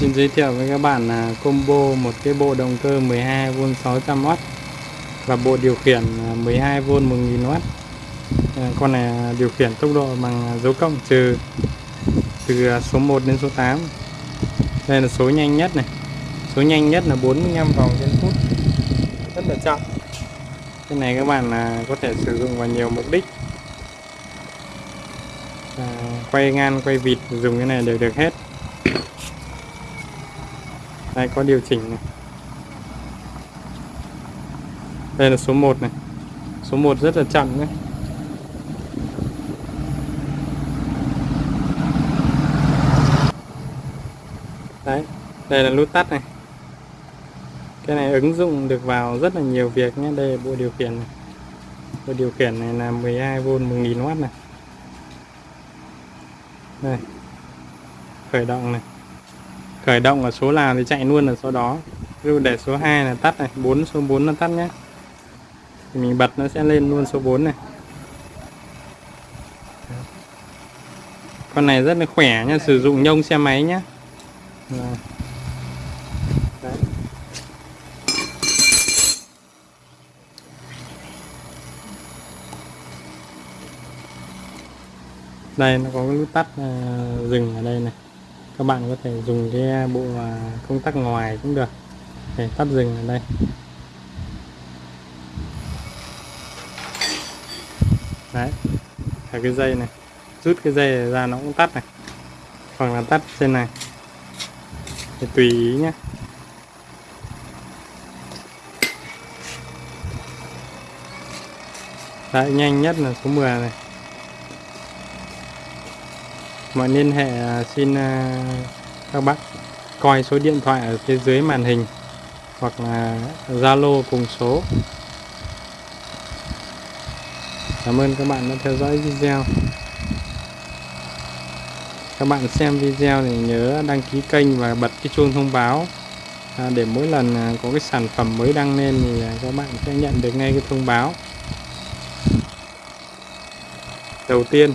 Xin giới thiệu với các bạn là combo một cái bộ động cơ 12V 600W và bộ điều khiển à, 12V 1000W. À, con này à, điều khiển tốc độ bằng dấu cộng trừ từ số 1 đến số 8. Đây là số nhanh nhất này. Số nhanh nhất là 45 vòng trên phút. Rất là chậm. Cái này các bạn là có thể sử dụng vào nhiều mục đích. À, quay ngang, quay vịt dùng cái này đều được hết đây, có điều chỉnh này. Đây là số 1 này. Số 1 rất là chậm đấy. Đấy, đây là nút tắt này. Cái này ứng dụng được vào rất là nhiều việc nhé. Đây là bộ điều khiển này. Bộ điều khiển này là 12V 1000W này. Đây. Khởi động này khởi động ở số nào thì chạy luôn ở số đó. Ví dụ để số 2 là tắt này 4 số 4 nó tắt nhé. Thì mình bật nó sẽ lên luôn số 4 này. Con này rất là khỏe nha sử dụng nhông xe máy nhé đây nó có cái nút tắt uh, dừng ở đây này các bạn có thể dùng cái bộ à, công tắc ngoài cũng được. Để tắt dừng ở đây. Đấy. Là cái dây này. Rút cái dây ra nó cũng tắt này. Hoặc là tắt trên này. Thì tùy ý nhé đấy, nhanh nhất là số 10 này mọi liên hệ à, xin à, các bác coi số điện thoại ở phía dưới màn hình hoặc là Zalo cùng số. Cảm ơn các bạn đã theo dõi video. Các bạn xem video thì nhớ đăng ký kênh và bật cái chuông thông báo à, để mỗi lần có cái sản phẩm mới đăng lên thì các bạn sẽ nhận được ngay cái thông báo. Đầu tiên